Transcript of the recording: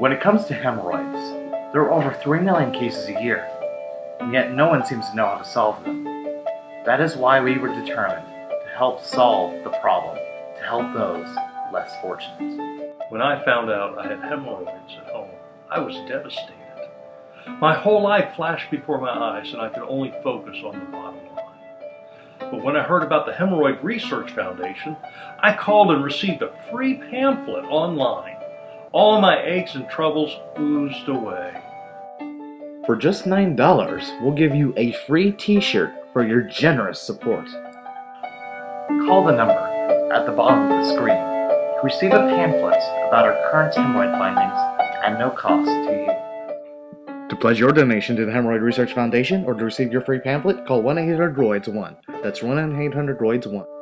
When it comes to hemorrhoids, there are over 3 million cases a year, and yet no one seems to know how to solve them. That is why we were determined to help solve the problem, to help those less fortunate. When I found out I had hemorrhoids at home, I was devastated. My whole life flashed before my eyes and I could only focus on the bottom line. But when I heard about the Hemorrhoid Research Foundation, I called and received a free pamphlet online. All my aches and troubles oozed away. For just $9, we'll give you a free t-shirt for your generous support. Call the number at the bottom of the screen to receive a pamphlet about our current hemorrhoid findings at no cost to you. To pledge your donation to the Hemorrhoid Research Foundation or to receive your free pamphlet, call 1-800-DROIDS-1. That's 1-800-DROIDS-1.